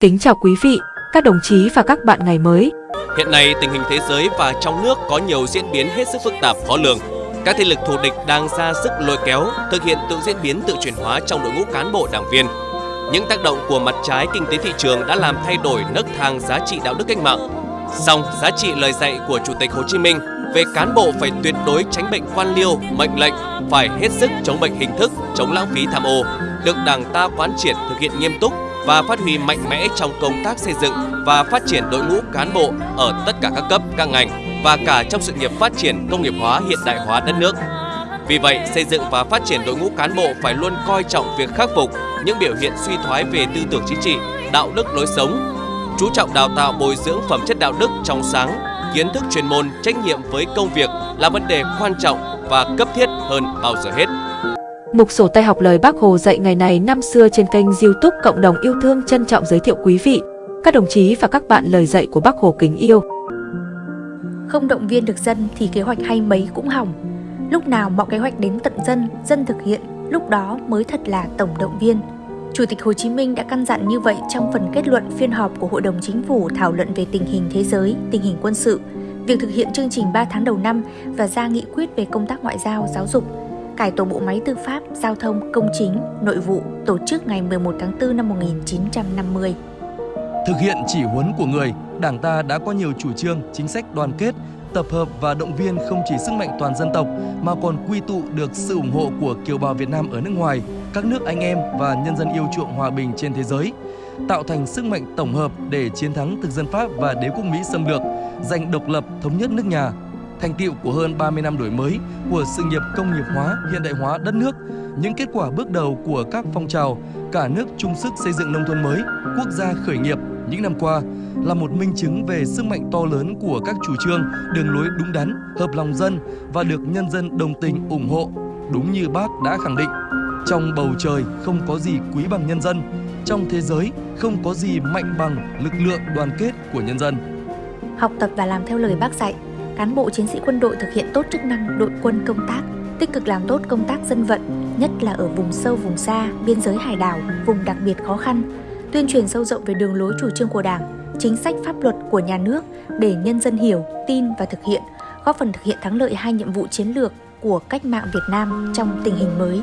Kính chào quý vị, các đồng chí và các bạn ngày mới. Hiện nay, tình hình thế giới và trong nước có nhiều diễn biến hết sức phức tạp khó lường. Các thế lực thù địch đang ra sức lôi kéo, thực hiện tự diễn biến tự chuyển hóa trong đội ngũ cán bộ đảng viên. Những tác động của mặt trái kinh tế thị trường đã làm thay đổi nấc thang giá trị đạo đức cách mạng. Song, giá trị lời dạy của Chủ tịch Hồ Chí Minh về cán bộ phải tuyệt đối tránh bệnh quan liêu, mệnh lệnh, phải hết sức chống bệnh hình thức, chống lãng phí tham ô, được Đảng ta quán triệt thực hiện nghiêm túc và phát huy mạnh mẽ trong công tác xây dựng và phát triển đội ngũ cán bộ ở tất cả các cấp, các ngành và cả trong sự nghiệp phát triển công nghiệp hóa hiện đại hóa đất nước. Vì vậy, xây dựng và phát triển đội ngũ cán bộ phải luôn coi trọng việc khắc phục những biểu hiện suy thoái về tư tưởng chính trị, đạo đức lối sống, chú trọng đào tạo bồi dưỡng phẩm chất đạo đức trong sáng, kiến thức chuyên môn, trách nhiệm với công việc là vấn đề quan trọng và cấp thiết hơn bao giờ hết. Mục sổ tay học lời Bác Hồ dạy ngày này năm xưa trên kênh youtube Cộng đồng yêu thương trân trọng giới thiệu quý vị, các đồng chí và các bạn lời dạy của Bác Hồ kính yêu. Không động viên được dân thì kế hoạch hay mấy cũng hỏng. Lúc nào mọi kế hoạch đến tận dân, dân thực hiện, lúc đó mới thật là tổng động viên. Chủ tịch Hồ Chí Minh đã căn dặn như vậy trong phần kết luận phiên họp của Hội đồng Chính phủ thảo luận về tình hình thế giới, tình hình quân sự, việc thực hiện chương trình 3 tháng đầu năm và ra nghị quyết về công tác ngoại giao, giáo dục, cải tổ bộ máy tư pháp, giao thông, công chính, nội vụ tổ chức ngày 11 tháng 4 năm 1950. Thực hiện chỉ huấn của người, Đảng ta đã có nhiều chủ trương, chính sách đoàn kết, tập hợp và động viên không chỉ sức mạnh toàn dân tộc mà còn quy tụ được sự ủng hộ của kiều bào Việt Nam ở nước ngoài, các nước anh em và nhân dân yêu chuộng hòa bình trên thế giới, tạo thành sức mạnh tổng hợp để chiến thắng thực dân Pháp và đế quốc Mỹ xâm lược, giành độc lập thống nhất nước nhà, thành tiệu của hơn 30 năm đổi mới của sự nghiệp công nghiệp hóa, hiện đại hóa đất nước, những kết quả bước đầu của các phong trào cả nước chung sức xây dựng nông thôn mới, quốc gia khởi nghiệp những năm qua là một minh chứng về sức mạnh to lớn của các chủ trương, đường lối đúng đắn, hợp lòng dân và được nhân dân đồng tình ủng hộ. Đúng như bác đã khẳng định, trong bầu trời không có gì quý bằng nhân dân, trong thế giới không có gì mạnh bằng lực lượng đoàn kết của nhân dân. Học tập và làm theo lời bác dạy, cán bộ chiến sĩ quân đội thực hiện tốt chức năng đội quân công tác, tích cực làm tốt công tác dân vận, nhất là ở vùng sâu vùng xa, biên giới hải đảo, vùng đặc biệt khó khăn, tuyên truyền sâu rộng về đường lối chủ trương của Đảng, chính sách pháp luật của nhà nước để nhân dân hiểu, tin và thực hiện, góp phần thực hiện thắng lợi hai nhiệm vụ chiến lược của cách mạng Việt Nam trong tình hình mới.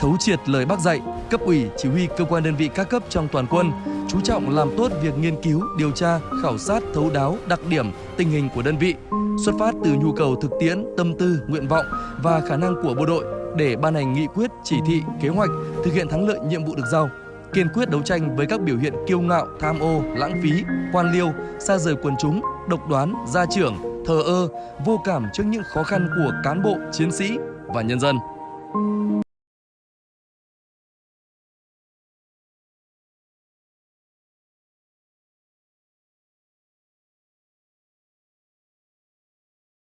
Thấu triệt lời bác dạy, cấp ủy, chỉ huy cơ quan đơn vị các cấp trong toàn quân, chú trọng làm tốt việc nghiên cứu, điều tra, khảo sát thấu đáo đặc điểm, tình hình của đơn vị, xuất phát từ nhu cầu thực tiễn, tâm tư, nguyện vọng và khả năng của bộ đội để ban hành nghị quyết, chỉ thị, kế hoạch thực hiện thắng lợi nhiệm vụ được giao kiên quyết đấu tranh với các biểu hiện kiêu ngạo, tham ô, lãng phí, quan liêu, xa rời quần chúng, độc đoán, gia trưởng, thờ ơ, vô cảm trước những khó khăn của cán bộ, chiến sĩ và nhân dân.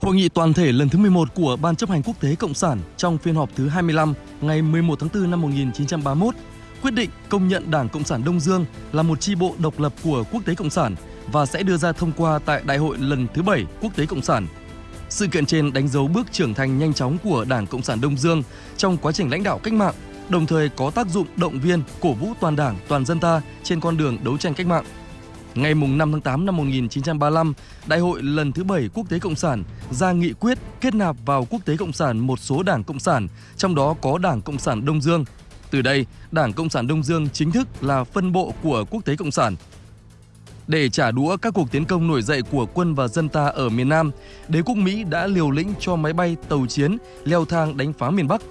Hội nghị toàn thể lần thứ 11 của Ban chấp hành quốc tế Cộng sản trong phiên họp thứ 25 ngày 11 tháng 4 năm 1931 quyết định công nhận Đảng Cộng sản Đông Dương là một chi bộ độc lập của Quốc tế Cộng sản và sẽ đưa ra thông qua tại Đại hội lần thứ 7 Quốc tế Cộng sản. Sự kiện trên đánh dấu bước trưởng thành nhanh chóng của Đảng Cộng sản Đông Dương trong quá trình lãnh đạo cách mạng, đồng thời có tác dụng động viên, cổ vũ toàn đảng, toàn dân ta trên con đường đấu tranh cách mạng. Ngày 5 tháng 8 năm 1935, Đại hội lần thứ 7 Quốc tế Cộng sản ra nghị quyết kết nạp vào Quốc tế Cộng sản một số đảng Cộng sản, trong đó có Đảng Cộng sản Đông Dương từ đây, Đảng Cộng sản Đông Dương chính thức là phân bộ của Quốc tế Cộng sản. Để trả đũa các cuộc tiến công nổi dậy của quân và dân ta ở miền Nam, đế quốc Mỹ đã liều lĩnh cho máy bay, tàu chiến leo thang đánh phá miền Bắc.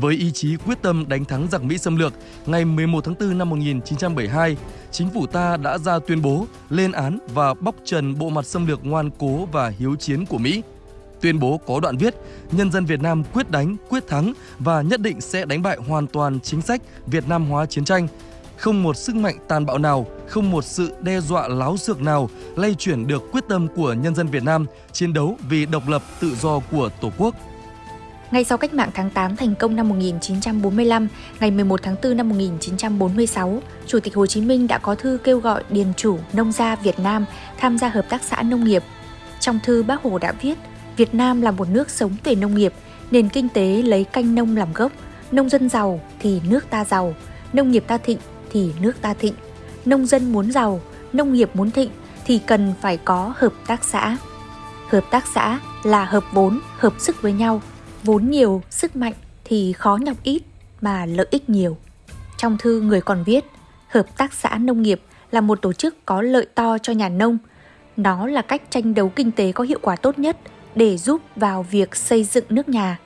Với ý chí quyết tâm đánh thắng giặc Mỹ xâm lược, ngày 11 tháng 4 năm 1972, chính phủ ta đã ra tuyên bố lên án và bóc trần bộ mặt xâm lược ngoan cố và hiếu chiến của Mỹ. Tuyên bố có đoạn viết, nhân dân Việt Nam quyết đánh, quyết thắng và nhất định sẽ đánh bại hoàn toàn chính sách Việt Nam hóa chiến tranh. Không một sức mạnh tàn bạo nào, không một sự đe dọa láo xược nào lay chuyển được quyết tâm của nhân dân Việt Nam chiến đấu vì độc lập tự do của Tổ quốc. Ngay sau cách mạng tháng 8 thành công năm 1945, ngày 11 tháng 4 năm 1946, Chủ tịch Hồ Chí Minh đã có thư kêu gọi điền chủ nông gia Việt Nam tham gia hợp tác xã nông nghiệp. Trong thư bác Hồ đã viết, Việt Nam là một nước sống về nông nghiệp, nền kinh tế lấy canh nông làm gốc, nông dân giàu thì nước ta giàu, nông nghiệp ta thịnh thì nước ta thịnh. Nông dân muốn giàu, nông nghiệp muốn thịnh thì cần phải có hợp tác xã. Hợp tác xã là hợp vốn, hợp sức với nhau. Vốn nhiều, sức mạnh thì khó nhọc ít mà lợi ích nhiều. Trong thư người còn viết, Hợp tác xã nông nghiệp là một tổ chức có lợi to cho nhà nông. Nó là cách tranh đấu kinh tế có hiệu quả tốt nhất để giúp vào việc xây dựng nước nhà.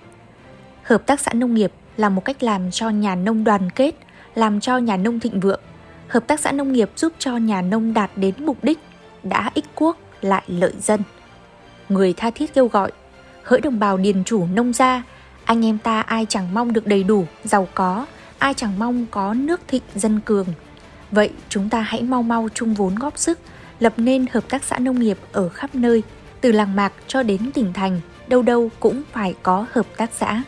Hợp tác xã nông nghiệp là một cách làm cho nhà nông đoàn kết, làm cho nhà nông thịnh vượng. Hợp tác xã nông nghiệp giúp cho nhà nông đạt đến mục đích đã ích quốc lại lợi dân. Người tha thiết kêu gọi, hỡi đồng bào điền chủ nông gia, anh em ta ai chẳng mong được đầy đủ, giàu có, ai chẳng mong có nước thịnh dân cường. Vậy chúng ta hãy mau mau chung vốn góp sức, lập nên hợp tác xã nông nghiệp ở khắp nơi, từ làng mạc cho đến tỉnh thành, đâu đâu cũng phải có hợp tác xã.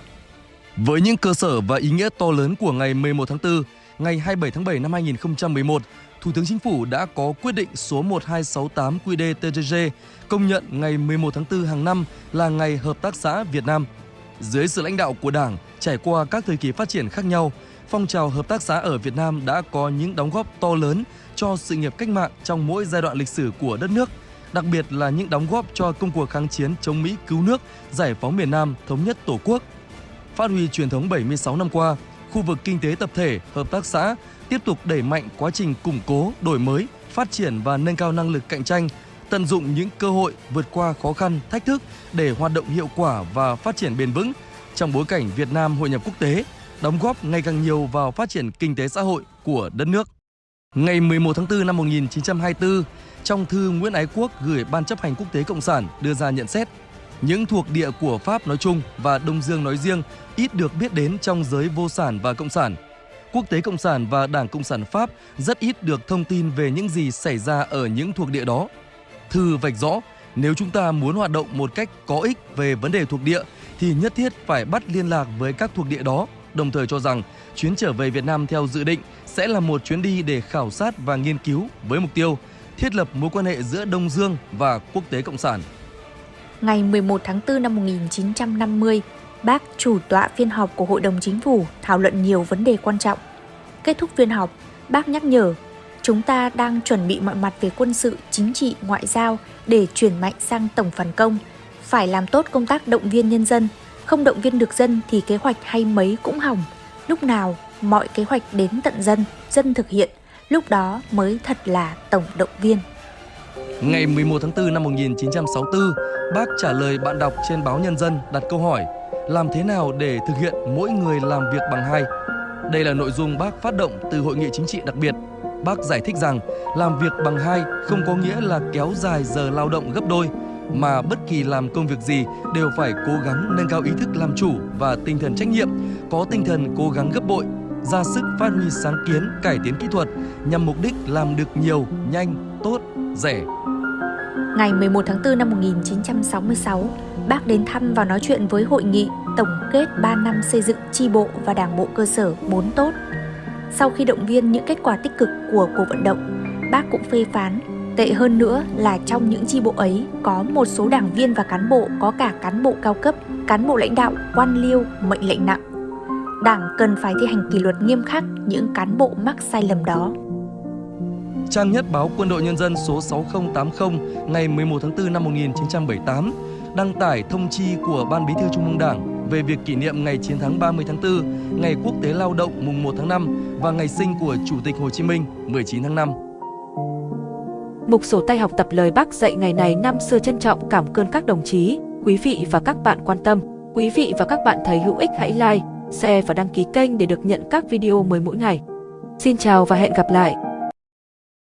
Với những cơ sở và ý nghĩa to lớn của ngày 11 tháng 4, ngày 27 tháng 7 năm 2011, Thủ tướng Chính phủ đã có quyết định số 1268 QĐ-TTg công nhận ngày 11 tháng 4 hàng năm là ngày Hợp tác xã Việt Nam. Dưới sự lãnh đạo của Đảng, trải qua các thời kỳ phát triển khác nhau, phong trào hợp tác xã ở Việt Nam đã có những đóng góp to lớn cho sự nghiệp cách mạng trong mỗi giai đoạn lịch sử của đất nước, đặc biệt là những đóng góp cho công cuộc kháng chiến chống Mỹ cứu nước, giải phóng miền Nam, thống nhất Tổ quốc. Phát huy truyền thống 76 năm qua, khu vực kinh tế tập thể, hợp tác xã tiếp tục đẩy mạnh quá trình củng cố, đổi mới, phát triển và nâng cao năng lực cạnh tranh, tận dụng những cơ hội vượt qua khó khăn, thách thức để hoạt động hiệu quả và phát triển bền vững trong bối cảnh Việt Nam hội nhập quốc tế, đóng góp ngày càng nhiều vào phát triển kinh tế xã hội của đất nước. Ngày 11 tháng 4 năm 1924, trong thư Nguyễn Ái Quốc gửi Ban chấp hành quốc tế Cộng sản đưa ra nhận xét, những thuộc địa của Pháp nói chung và Đông Dương nói riêng ít được biết đến trong giới vô sản và cộng sản. Quốc tế Cộng sản và Đảng Cộng sản Pháp rất ít được thông tin về những gì xảy ra ở những thuộc địa đó. Thư vạch rõ, nếu chúng ta muốn hoạt động một cách có ích về vấn đề thuộc địa thì nhất thiết phải bắt liên lạc với các thuộc địa đó, đồng thời cho rằng chuyến trở về Việt Nam theo dự định sẽ là một chuyến đi để khảo sát và nghiên cứu với mục tiêu thiết lập mối quan hệ giữa Đông Dương và quốc tế Cộng sản. Ngày 11 tháng 4 năm 1950, bác chủ tọa phiên họp của Hội đồng Chính phủ thảo luận nhiều vấn đề quan trọng. Kết thúc phiên họp, bác nhắc nhở chúng ta đang chuẩn bị mọi mặt về quân sự, chính trị, ngoại giao để chuyển mạnh sang tổng phản công. Phải làm tốt công tác động viên nhân dân, không động viên được dân thì kế hoạch hay mấy cũng hỏng. Lúc nào mọi kế hoạch đến tận dân, dân thực hiện, lúc đó mới thật là tổng động viên. Ngày 11 tháng 4 năm 1964, bác trả lời bạn đọc trên báo Nhân dân đặt câu hỏi làm thế nào để thực hiện mỗi người làm việc bằng hai. Đây là nội dung bác phát động từ hội nghị chính trị đặc biệt. Bác giải thích rằng làm việc bằng hai không có nghĩa là kéo dài giờ lao động gấp đôi, mà bất kỳ làm công việc gì đều phải cố gắng nâng cao ý thức làm chủ và tinh thần trách nhiệm, có tinh thần cố gắng gấp bội, ra sức phát huy sáng kiến, cải tiến kỹ thuật nhằm mục đích làm được nhiều, nhanh, tốt, rẻ. Ngày 11 tháng 4 năm 1966, bác đến thăm và nói chuyện với hội nghị tổng kết 3 năm xây dựng chi bộ và đảng bộ cơ sở 4 tốt. Sau khi động viên những kết quả tích cực của cuộc vận động, bác cũng phê phán Tệ hơn nữa là trong những chi bộ ấy có một số đảng viên và cán bộ có cả cán bộ cao cấp, cán bộ lãnh đạo, quan liêu, mệnh lệnh nặng. Đảng cần phải thi hành kỷ luật nghiêm khắc những cán bộ mắc sai lầm đó. Trang nhất báo Quân đội Nhân dân số 6080 ngày 11 tháng 4 năm 1978 đăng tải thông chi của Ban Bí thư Trung ương Đảng về việc kỷ niệm ngày chiến thắng 30 tháng 4, ngày Quốc tế Lao động mùng 1 tháng 5 và ngày sinh của Chủ tịch Hồ Chí Minh 19 tháng 5. Mục sổ tay học tập lời bác dạy ngày này năm xưa trân trọng cảm ơn các đồng chí, quý vị và các bạn quan tâm. Quý vị và các bạn thấy hữu ích hãy like, share và đăng ký kênh để được nhận các video mới mỗi ngày. Xin chào và hẹn gặp lại!